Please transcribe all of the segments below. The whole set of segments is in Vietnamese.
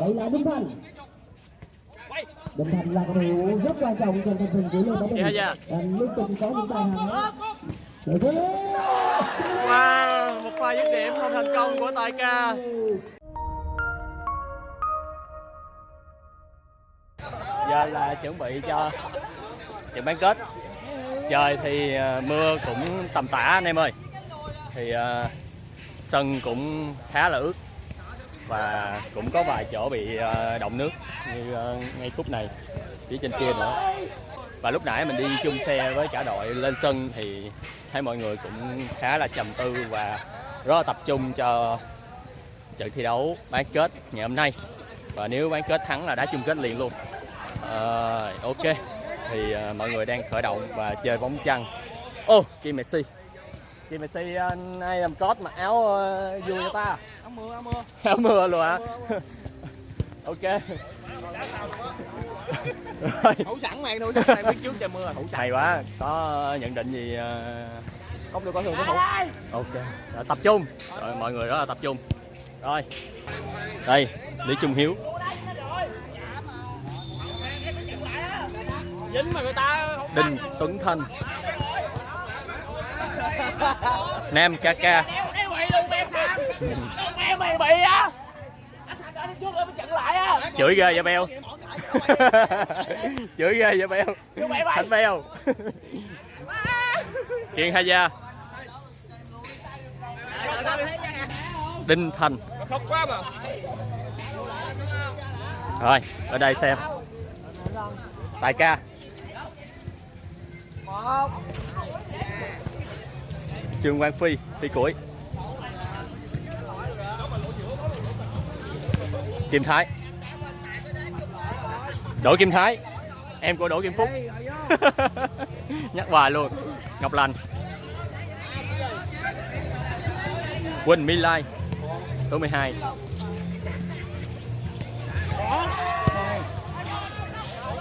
đây là Đinh Thành Đinh Thành là cầu thủ rất quan trọng trong thành phần của Lê Bảo Dạ, Bình dạ. đang liên tục có những Để thế Wow, một pha dứt điểm không thành công của Tài Ca. Giờ là chuẩn bị cho trận bán kết. Trời thì ờ, mưa cũng tầm tã anh em ơi. Thì ờ, sân cũng khá là ướt và cũng có vài chỗ bị ờ, động nước như ờ, ngay khúc này phía trên kia nữa. Và lúc nãy mình đi chung xe với cả đội lên sân thì thấy mọi người cũng khá là trầm tư và rất là tập trung cho trận thi đấu bán kết ngày hôm nay. Và nếu bán kết thắng là đá chung kết liền luôn. À, ok. Thì mọi người đang khởi động và chơi bóng chăn ô Kim Messi. Kim Messi ờ, nay làm cốt mặc áo ờ, vui cho ta? Áo mưa áo mưa. Áo mưa luôn hả? Ok. Rồi. Thủ sẵn thủ sẵn màn biết trước trời mưa thủ sẵn. Hay quá. Có nhận định gì ờ, không được coi thường cái thủ ok. Rồi, tập trung. Rồi mọi người rất là tập trung. Rồi. Đây lý trung hiếu. Dính mà. Người ta đinh tuấn thanh nam ca ca. Mày bị á chửi ghê vậy, beo? Chửi ghê vậy, beo? Thánh thành beo? Kiên hai gia đinh thành. Rồi, ở đây xem. Tài ca trương quang phi phi củi kim thái. Đỗ kim thái. Em của đỗ kim phúc. Nhắc hoài luôn. Ngọc lành. Quỳnh my lai. Số 12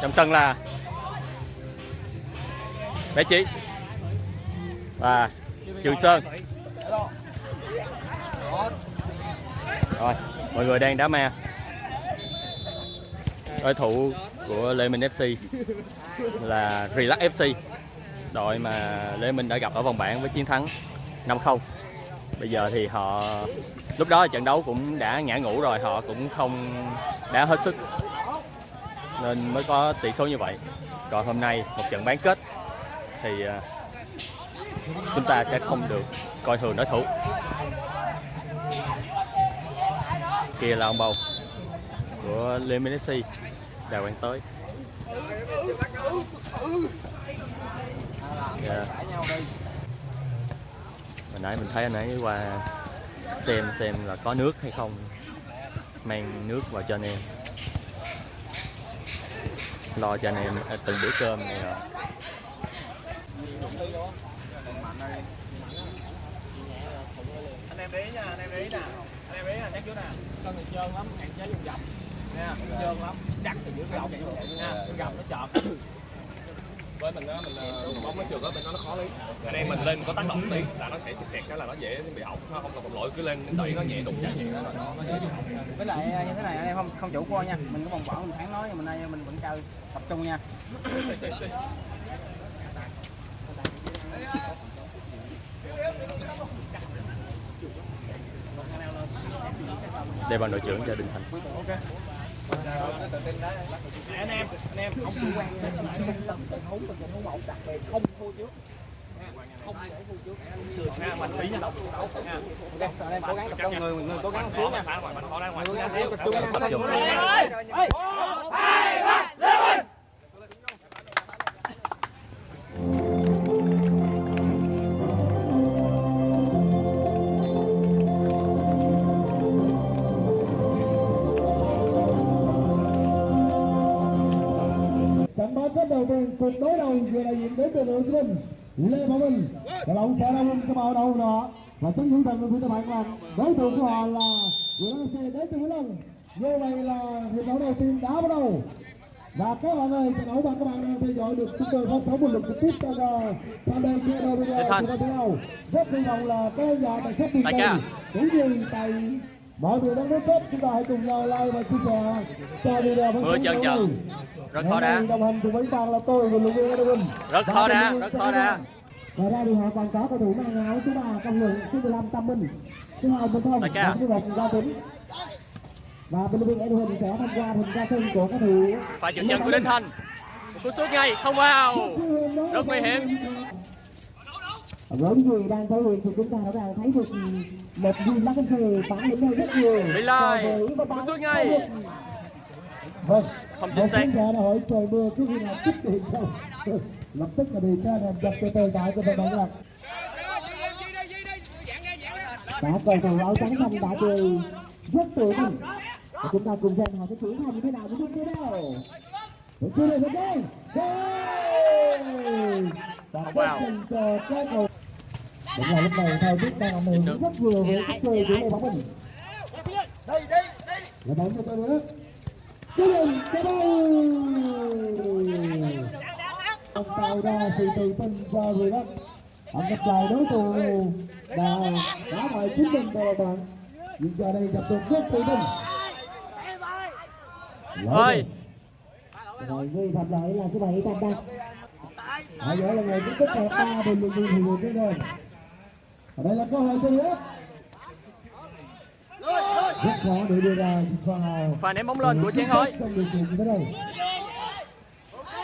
trong sân là bé chí. Và trường sơn. Rồi, mọi người đang đá ma. Đối thủ của Lê Minh FC là Relax FC đội mà Lê Minh đã gặp ở vòng bảng với chiến thắng 5-0 bây giờ thì họ, lúc đó trận đấu cũng đã ngã ngủ rồi, họ cũng không đá hết sức nên mới có tỷ số như vậy. Còn hôm nay một trận bán kết thì à, chúng ta sẽ không được coi thường đối thủ. Kia là ông bầu của Lê Minh FC đào quang tới. Yeah. hồi nãy mình thấy anh ấy qua xem xem là có nước hay không. Mang nước vào cho anh em. Lo cho anh em từng bữa cơm này rồi anh em để ý nha anh em để ý nè. Anh em để ý nè chắc trước nè sân thì trơn lắm hạn chế dùng dọc nha trơn lắm chắc thì giữa dọc nha gầm nó chọt với mình á mình ờ, bóng nó trượt á bên nó khó lấy anh em mình lên có tác động tí là nó sẽ kẹt cái là nó dễ bị hỏng nó không cần một lỗi cứ lên đẩy nó nhẹ đụng chạm nhẹ nó nó nó dễ bị hỏng với lại như thế này anh em không không chủ quan nha. Mình có vòng vỏ mình tháng nói nhưng mình nay mình vẫn chơi tập trung nha đây bằng đội trưởng cho Đình Thành anh em anh em không chủ quan tình huống tình huống đặc biệt không thua trước không để thua trước mình tí nha ok em cố gắng tập trung người người cố gắng xíu nha cố gắng xíu tập trung nha kết đầu tiên cuộc đối đầu vừa đại diện đến từ đội Minh Lê Bảo Minh và ông sẽ đông cái màu đầu đó. Và chống thủ thần của các bạn là đối thủ của họ là Nguyễn Văn Xe đến từ Vĩnh Long. Như vậy là hiệp đấu đầu tiên đã bắt đầu. Và các bạn ơi trận đấu mà các bạn đang theo dõi được chúng tôi phát sóng một lần trực tiếp uh, fanpage của của đội video rất hy vọng là các nhà tài vời ca. cũng như tại mọi người đang đến kết chúng ta hãy cùng nhau like và chia sẻ. Cho video phát Mưa chân mình. rất khó đá. đồng hành cùng với bạn là tôi và luyện viên Edwin Rất khó đá, rất khó đá. Ngoài ra thì họ còn có cầu thủ mang áo số 3 công lượng số 15 Tâm Minh. Số 2 Minh Thông và số 1 Gia Tuấn. Và bên viên Edwin sẽ tham gia hình ra sân của các thủ. Pha chuyển chân của Đinh Thanh một cú sút ngay không vào. Rất nguy hiểm với gì đang thể hiện thì chúng ta đã thấy được một lá cánh phê bản lĩnh hơn rất nhiều các cú bạn sút ngay. vâng Không chính xác. một đã hỏi trời mưa có khi nào kích điện không lập tức là điều tra làm dập cho tờ tại cho các bạn lạc đã cầu thủ áo trắng xanh đã chơi rất tự tin. Và chúng ta cùng xem họ sẽ triển khai như thế nào với tiếp theo Một chưa được đây và Wow. wow. cho các cầu Đúng là lúc này thời tiết đang hưởng rất nhiều với cách chơi của Lê Bảo Bình. Là bóng cho tôi nữa. Cứ lên cái đây. Ông tạo ra sự tự tin cho người đó. Ông gặp lại đối thủ đã đã bại chính mình rồi bạn. Nhưng giờ đây gặp được rất tự tin. ơi Rồi người phạm lỗi là số 7 Tam Đăng. Ở giữa là người cũng tích hợp ba bình luận viên hiệu cái đây. Ở đây là cơ hội cho nữa. Rất khó để đưa ra pha pha ném bóng lên của Chén Hối. Trong điều kiện như thế này.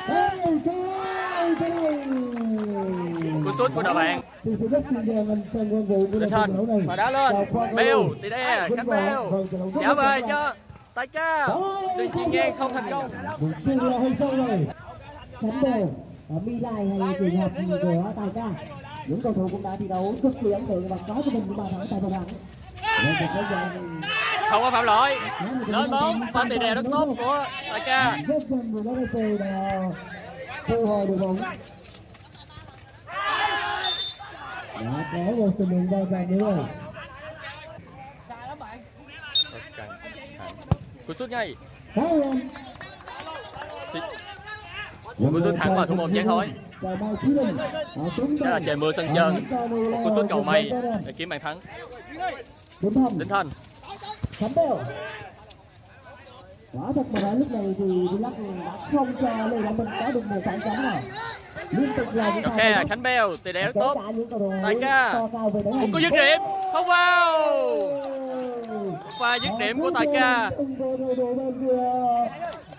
Hey, cái cái này. cú sút của đội bạn. Của Thanh. này. và đá lên. Cầu. tỉ đe đấu rất trả về cho tay ca. Tuy nhiên ngang không thành công. Đều ở Mi Lai hay trường hợp của Tài Ca. Những cầu thủ cũng đã thi đấu cực kỳ ấn tượng và có cho mình những bàn thắng tại vòng dàn không có phạm lỗi. Lên bóng pha tỉ đè rất tốt của đã thu hồi được bóng. Đã có một tình huống va chạm nữa rồi. cú sút ngay. Cú sút thẳng vào thủ môn Chén Hối đó là trời mưa sân trơn một cú sút cầu may để kiếm bàn thắng Đinh Thanh. Quả thật mà nói lúc này thì lắc đã không cho Lê Đăng Minh có được một phản cánh nào liên tục là những ok Khánh Bèo tỷ lệ rất tốt Tài ca. một một cú dứt điểm không vào pha dứt điểm của Tài ca.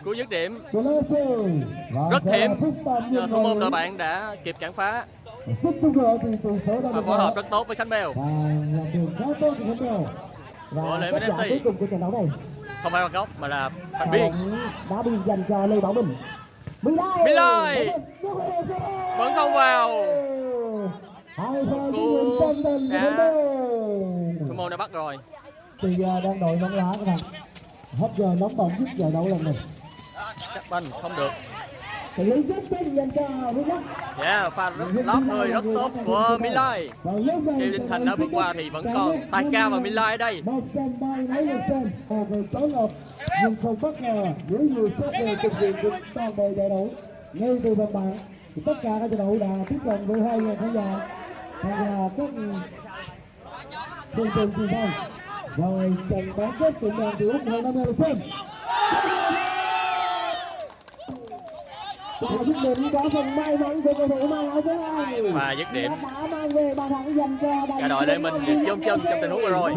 Cú dứt điểm. Rất hiểm Nhờ thủ môn đội bạn đã kịp cản phá. Và phối hợp rất tốt với Khánh Bèo. Của lễ Bèo FC. không phải bằng góc, mà là thành viên. Đã bị dành cho Lê Bảo Bình Mỹ Lai vẫn không vào. Hai Cú. Thủ môn đã bắt rồi. Bây giờ đang đội nóng lá các bạn. Hết giờ nóng bỏng nhất giờ đấu lần này chắc banh không được. Xử lý rất tin dành cho Villach yeah pha rất lót người rất tốt của Milai khi Đinh Thành đã vượt qua thì vẫn còn Tài Ca và Milai ở đây. Người nhưng không bất ngờ với nhiều số người thực hiện được toàn bộ giải đấu. Ngay từ vòng bảng thì tất cả các trận đấu đã tiếp cận với hai người khán giả. Tham gia các phương tiện truyền thông rồi trận bán kết cũng đang từ úc hơn năm mươi lượt xem Và dứt điểm có phần may mắn của cầu thủ mang áo số hai và dứt điểm đã mang về bàn thắng dành cho cả đội Lê Minh chôn chân trong tình huống vừa rồi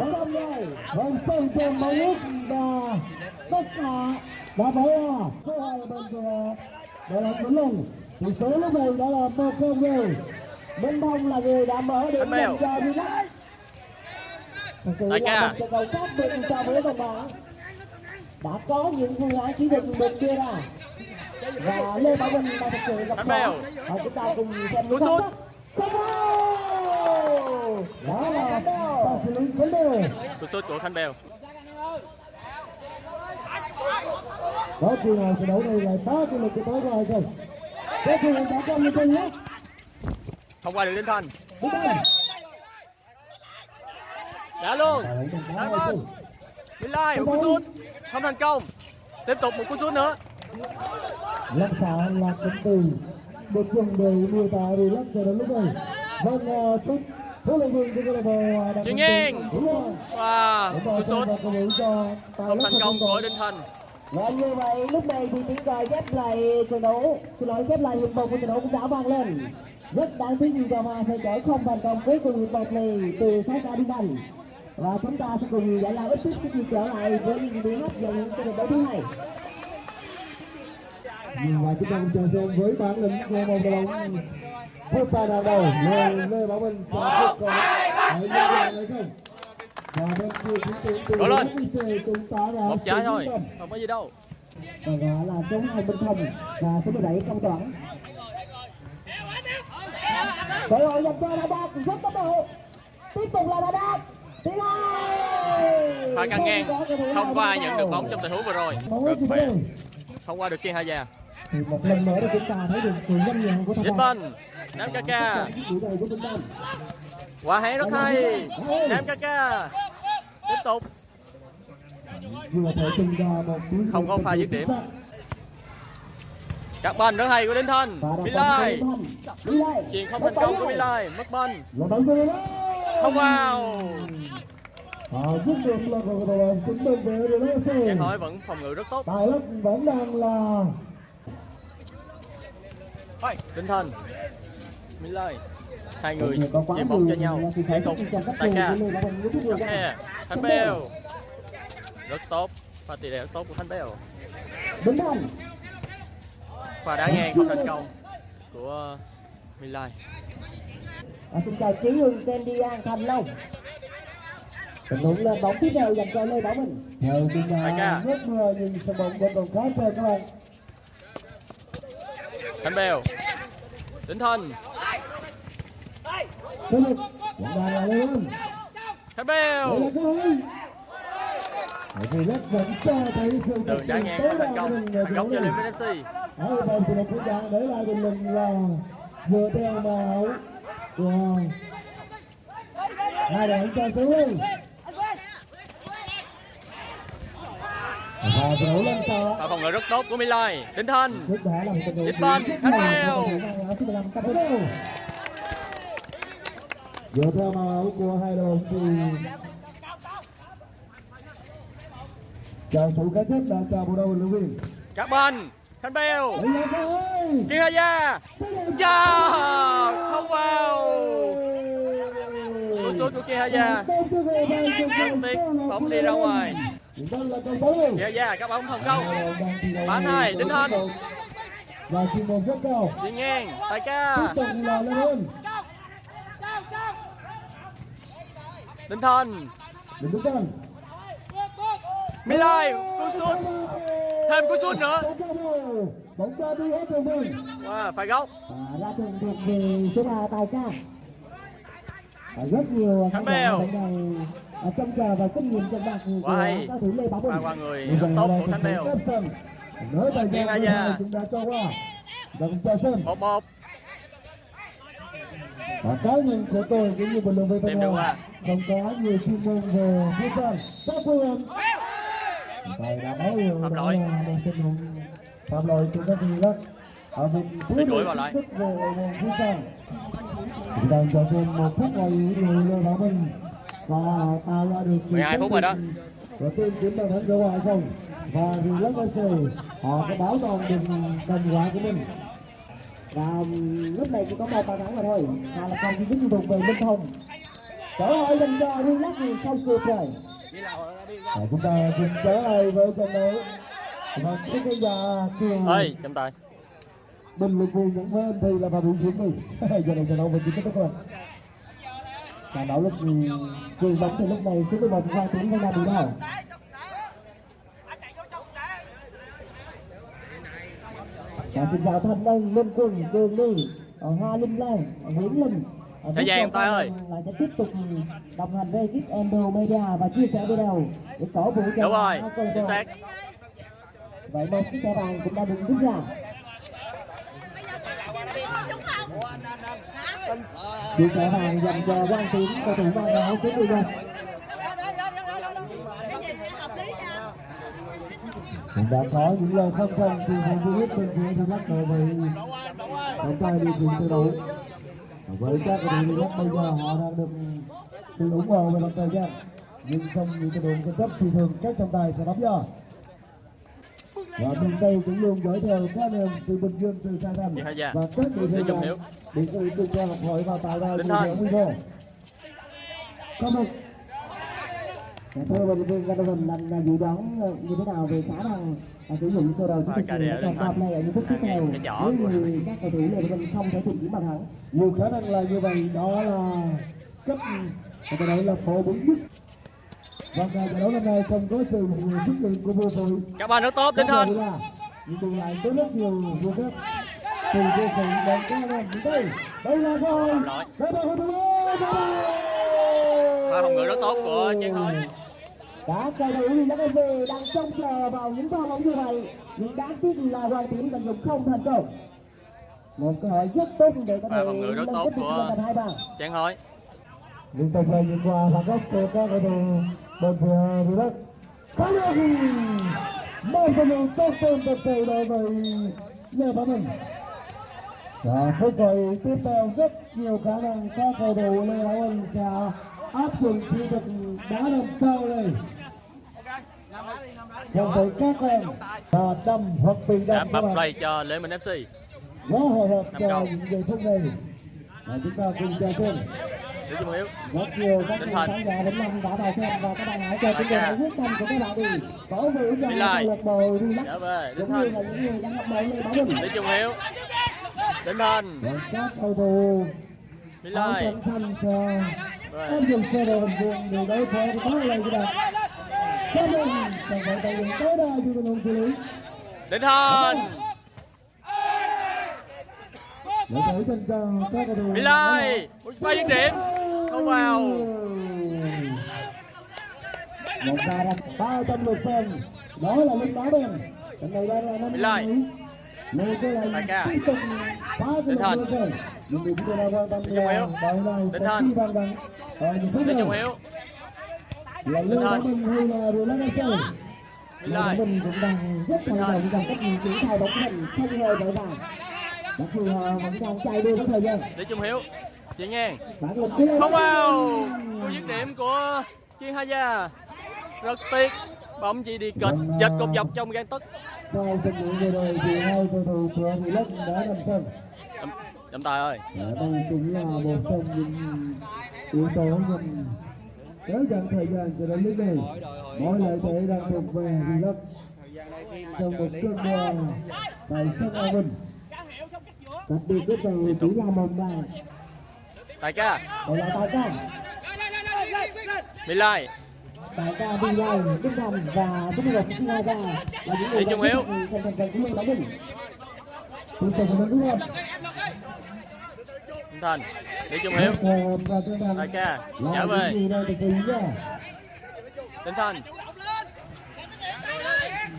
Vâng, sân trên bóng út và tất cả đã bỏ ra số hai là bên của đội đội Vĩnh Long. Tỷ số lúc này đã là một không rồi. Minh Thông là người đã mở điểm dành cho Village. Vòng bảng. Đã có những phương án chỉ định được đưa ra. Và Lê Bảo Bình đã thực sự gặp khó. Bèo. Và chúng ta cùng xem Cú những sút. Đó là pha xử lý Khánh Bèo. cú sút của Khánh Bèo có chuyện nào trận đấu này lại phá cái lực của tối rồi rồi có chuyện đã trong như thế nhé không qua được Đinh Thành đúng không đã luôn đá bên Milai một cú sút. Không thành công. Tiếp tục một cú sút nữa. Lâm xạ là cụm từ được dùng để miêu tả điều lắc cho đến lúc này. Vâng uh, chúc huấn luyện viên bộ Đặng Chuyên Văn nghiêng. Rồi. Rồi, cú sút. và không thành công của Đinh Thành. Và như vậy lúc này thì tiếng còi khép lại trận đấu, xin lỗi khép lại hiệp một của trận đấu cũng đã vang lên. Rất đáng tiếc nhưng Gò sẽ chở không thành công cuối cùng hiệp một này từ sáu ca Đinh Thành. Và chúng ta sẽ cùng giải lao ít phút trước khi trở lại với những biến hấp dẫn của trận đấu thứ hai. và chúng ta cùng chờ xem với bản lĩnh của một đội bóng phút xa đầu đầu lê lê bảo minh sẽ tiếp còn ở những nhà này không và bên kia chúng tôi từ. FPC cũng tỏ ra Một trái thôi, không có gì đâu. Và gọi là số 2 Minh Thông và số 17 Công Toản. Cơ hội dành cho Đà Đạt rất tốc độ. Tiếp tục là Đà Đạt. Hai. Pha căng ngang, không có ai nhận được bóng trong tình huống vừa rồi. không qua được Kiên Hà Già. thì một lần nữa để chúng ta thấy được sự nhanh nhẹn của thằng Vinh Banh, Nam đề của chúng ta quả hẹn rất hay. Nam Kaka, tiếp tục. vừa thể tung ra một cú Không có pha dứt điểm. Các banh rất hay của Đinh Thanh. Mỹ Lai. chuyền không thành công của Mỹ Lai, mất banh. Giang xem hỏi vẫn phòng ngự rất tốt. tài lắm vẫn đang là Đinh Thành, Mỹ Lai, hai người chuyền bóng cho nhau. Liên tục, khe, Thanh Bèo. Rất tốt, pha tỷ lệ rất tốt của Thanh Bèo. Pha đá ngang không thành công của Mỹ Lai. À, xin chào Trí Hưng, Candy An, Thành Long. Tình huống lên bóng tiếp theo dành cho Lê Bảo Bình. theo chúng ta rất mưa nhưng sân bóng vẫn còn khá trơn các bạn Thanh Bèo, Đinh Thành, tiếp tục vẫn đang là lên Thanh đây Bèo. là vì rất vẫn cho thấy sự Đường đá ngang thành công, thành công cho Minh FC. ở bên thì một gia để lại bình luận là vừa theo màu của hai đội cho xuống và đấu lên sau Pha phòng ngự rất tốt của Mỹ Lai, Đinh đấu Tiếp banh, Khánh Bèo. Thứ 15 cặp đấu. Dựa theo màu áo của hai đội thì chào sự cá chết đã chào bộ đội lữ viên. các banh, Thanh Bèo. Kiên Hà Gia, Dạ, không vào. Cú sút của Kiên Hà Gia, đáng tiếc bóng đi ra ngoài. Kiên Hà Gia, các bóng thành công. Bán hai, Đinh Thanh. Và chuyên môn rất cao. Chuyền ngang, Tiếp ca, tục là Lê Huân. Đinh Đừng đứng tên. Mỹ Lai, cú sút, thêm cú sút nữa. Bóng ra đi hết rồi mình. Phải góc. Ra thường thuộc về số 3 Tài Ca. Rất nhiều Khánh khán giả Bèo. trông chờ và kinh nghiệm trận bạc của cao thủ Lê Bảo Bình. Qua người rất tốt của Thanh Bèo. Nói thời Kiên gian Hà thứ Gia. hai chúng ta cho qua. Và cùng chào sân. Một một. Và cá nhân của tôi cũng như bình luận viên được qua. không có nhiều chuyên môn về futsal. Các phương Thầy đã nói rồi, Phạm lỗi. là một tình huống phạm lỗi của các vị đó. Ở vùng Bị đuổi vào lại. thức về môn futsal. Chúng ta cho thêm một phút này người Lê Bảo Minh và tạo ra được sự 12 phút rồi đó. Và team kiếm bàn thắng cho ngoại không và vì lớp FC họ có bảo toàn được thành quả của mình Và um, lúc này chỉ có một bàn thắng mà thôi. Và là còn duy nhất thuộc về Minh Thông. Cơ hội dành cho Relax thì không kịp rồi. Và chúng ta cùng trở lại với trận đấu và các cái nhà trường Ơi, chấm tay. bình luận viên nhận bên thì là vào biểu diễn đi giờ này trận đấu mình chỉ kết thúc rồi trận đấu lúc quyền bóng thì lúc này số 11 Hoàng Tuấn đang bị đau Và xin chào Thanh Ân, Linh Quân, Trường Ly, ờ, Hoa Linh Lan, Nguyễn Linh. Thời gian tay ơi. Là sẽ tiếp tục đồng hành với ekip Endo Media và chia sẻ video để cổ vũ cho Đúng rồi, chính xác. Vậy một chiếc thẻ vàng cũng đã được rút ra. Chiếc thẻ vàng dành cho Quang Tiến, cầu thủ mang áo số 11. cũng đã có những lời phân công từ phòng virus bên phía thì lắc đội vị trọng tài điều khiển từ đấu với các cầu thủ Bắc bây giờ họ đang được sự ủng hộ về mặt thời gian nhưng không những đội cao cấp thì thường các trọng tài sẽ đóng giờ và bên đây cũng luôn dõi theo các em từ bình dương từ sa thành Hà Gia. và các khác Hiếu. để sự tương quan học hỏi và tạo ra điểm nguy cơ có một Dạ, thưa bình viên các đội hình là, là dự đoán ờ, như thế nào về khả năng ờ, sử dụng sơ đồ Và chiến thuật của Thanh. này ở những phút tiếp theo. cái nếu của- như các cầu thủ lê mình không thể tìm kiếm bàn thắng nhiều khả năng là như vậy đó là cấp. Có thể nói là phổ biến nhất. Và trận đấu năm nay không có sự xuất hiện của vô tội các bạn rất tốt Đinh Thanh nhưng bù lại có rất nhiều vô cấp từ vô sự đoàn ca lên đến đây. Đây là cơ hội. Đây là cầu thủ pha phòng ngự rất tốt của Chiến Thối Các cầu thủ thì các về đang trông chờ vào những pha bóng như vậy. Nhưng đáng tiếc là hoàng tím tận dụng không thành công. Một cơ hội rất tốt để có thể phòng ngự rất tốt của- lên thành hai bàn. Chán hối. Liên tục là nhìn qua phản góc của các cầu thủ bên phía phía đất có được một cầu thủ tốt hơn thật sự đối với lê bá mình. Và phút gọi tiếp theo rất nhiều khả năng các cầu thủ lê bá mình sẽ áp dụng kỹ thuật đá đầm cao lên cùng với các em và đâm hoặc đã đâm các bập bạn play cho Lê Minh FC quá hồi hộp Năm cho những giây phút này. Và chúng ta cùng chờ xem Lý Trung Hiếu rất nhiều các Tinh vị thần. khán giả vẫn đang đã vào xem và các bạn hãy cho chúng tôi hãy quyết tâm của các bạn đi. Bảo vệ cho câu lạc bộ Đinh cũng như là những người đang hoạt động lên bảo mình Lý Trung Hiếu Thanh và các cầu thủ. Mỹ Lai áp dụng sơ đồ hình vuông để đối phó với các lời của bạn đến nên cần Mỹ Lai một pha dứt điểm. Không vào. Một đặt ba trăm lượt xem đó là linh đá đen trận này đang là năm Mỹ Lai. Nên cái Đại này ca. tiếp tục là những Lê Thành. Minh hay là Lan Anh Sơn? Lê Minh cũng đang rất Thành. động rằng cách nhìn triển khai bóng hình không hề vội vàng mặc dù họ vẫn đang chạy đua với thời gian. Lý Trung Hiếu chị Lê không vào cú dứt điểm của Chiên Hà Gia. Rất tiếc bóng chỉ đi kịch giật cột dọc trong gan tức. sau trận luyện vừa rồi thì hai cầu thủ của Mỹ Lân đã nằm sân Trọng- trọng tài ơi. Đây cũng là một trong những yếu tố nhằm kéo dài thời gian cho đến lúc này. Mọi lợi thế đang thuộc về Mỹ Lân trong một cơn mưa tại sân An Bình đặc biệt cái cầu chỉ là một bàn tài ca. Đây là tài ca. Mỹ Lai tại ca đi lai đức thành và đức ngọc sinh ra ra là những người Trung Hiếu. tiếp tục là đúng không Đinh Thành. Lý Trung Hiếu tài ca những về Đinh Thành.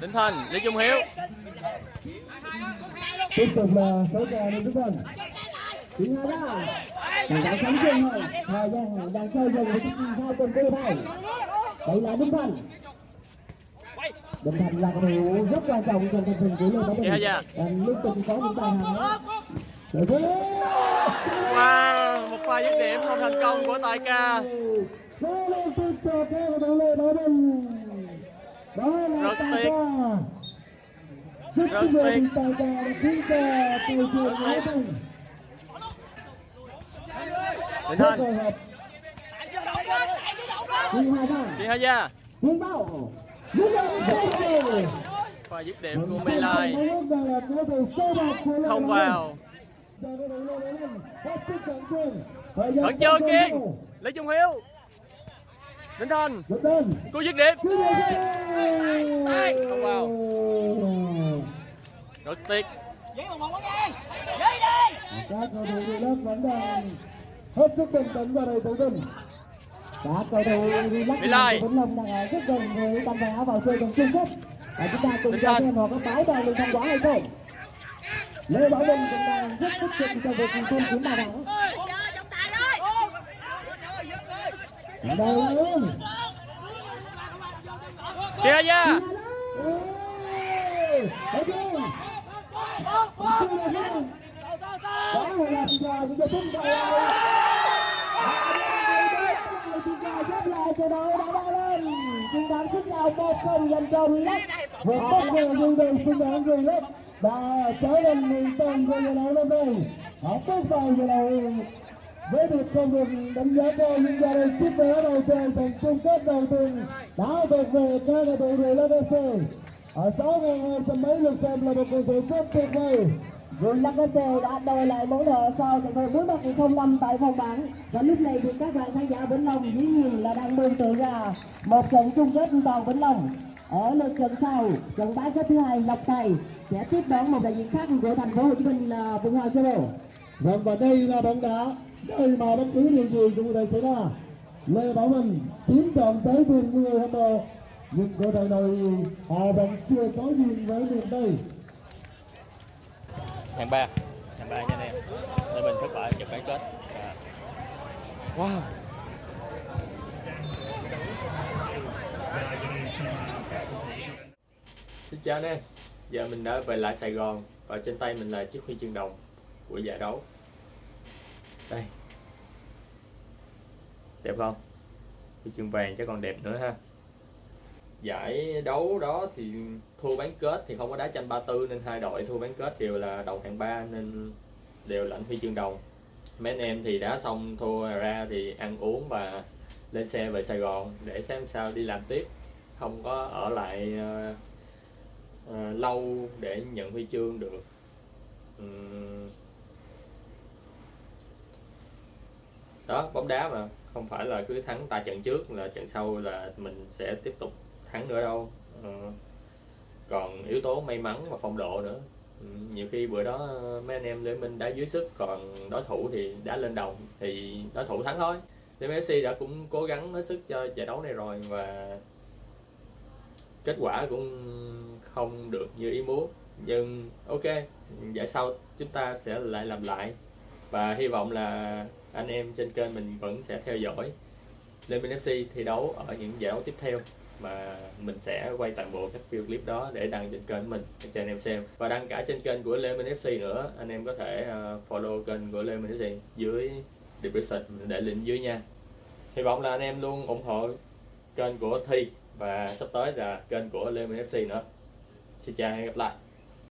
Đinh Thành Lý Trung Hiếu. Tiếp tục là số kè đến chúng mình Chính hai ra Đang đang sống chung thôi Thời gian đang chơi dần với chiếc hai tuần cơ này Đây là Đinh Thành. Đinh Thành là cầu thủ rất quan trọng trong thành phần của Lê Bảo Bình liên tục có những tài hàng Để thế Wow, một pha dứt điểm không thành công của tài ca Bảo Bình Rất tiếc. Rất tiếc. tài Thanh. Chị Hà Gia pha dứt điểm của Mỹ Lai không vào vẫn chưa kiên. Lý Trung Hiếu. Đinh Thành cú dứt điểm. Không vào. rất tiếc. Các cầu thủ lớp vẫn đang hết sức bình tĩnh và đầy tự tin Các cầu thủ Mỹ Lai. Vĩnh Long đang ở rất gần với tầm vé vào chơi vòng chung kết và chúng ta cùng chờ xem họ có báo đoàn được thành quả hay không Lê Bảo Bình cũng đang rất tích cực trong việc tìm kiếm bàn thắng đây luôn rồi phút này Chúng ta xếp lại trận đấu đã bay lên chiến thắng sức nào một đã trở thành người tên của trận đấu năm nay họ bước vào trận đấu với được công việc đánh giá cao những gia đình chiếc vé đầu trời thành chung kết đầu tiên, đã thuộc về các cầu thủ Relax FC ở 6.200 mấy lượt xem là một cầu thủ rất tuyệt vời. Relax FC đã đòi lại món nợ sau trận đấu cuối bạc 05 tại vòng bảng và lúc này thì các bạn khán giả Vĩnh Long dĩ nhiên là đang mường tượng ra một trận chung kết toàn Vĩnh Long ở lượt trận sau trận bán kết thứ hai Lộc Tài sẽ tiếp đón một đại diện khác của thành phố Hồ Chí Minh là Vũng Hoàng Solo Vâng và đây là bóng đá nơi mà bất cứ điều gì cũng có thể xảy ra. Lê Bảo Minh tiến chọn tới từng người hâm mộ nhưng cô thầy này họ vẫn chưa có duyên với miền Tây hạng ba hạng ba nha anh em. Để mình thất bại trận bán kết. À. wow xin chào anh em. Giờ mình đã về lại Sài Gòn và trên tay mình là chiếc huy chương đồng của giải đấu. Đây. Đẹp không? Huy chương vàng chắc còn đẹp nữa ha. Giải đấu đó thì thua bán kết thì không có đá tranh 34 nên hai đội thua bán kết đều là đầu hạng 3 nên đều lãnh huy chương đồng. Mấy anh em thì đá xong thua ra thì ăn uống và lên xe về Sài Gòn để xem sao đi làm tiếp. Không có ở lại ờ, Ờ, lâu để nhận huy chương được. Ừ. Đó, bóng đá mà, không phải là cứ thắng tại trận trước là trận sau là mình sẽ tiếp tục thắng nữa đâu. Ờ. Còn yếu tố may mắn và phong độ nữa. Ừ, nhiều khi bữa đó mấy anh em Lê Minh đá dưới sức, còn đối thủ thì đá lên đồng thì đối thủ thắng thôi. Lê FC đã cũng cố gắng hết sức cho giải đấu này rồi và kết quả cũng không được như ý muốn. Nhưng ok giải sau chúng ta sẽ lại làm lại. Và hy vọng là anh em trên kênh mình vẫn sẽ theo dõi Lê Minh FC thi đấu ở những giải đấu tiếp theo. Mà mình sẽ quay toàn bộ các video clip đó để đăng trên kênh mình, để cho anh em xem. Và đăng cả trên kênh của Lê Minh FC nữa, anh em có thể ờ, follow kênh của Lê Minh FC dưới description mình để link dưới nha. Hy vọng là anh em luôn ủng hộ kênh của Thi và sắp tới là kênh của Lê Minh FC nữa xin chào và hẹn gặp lại.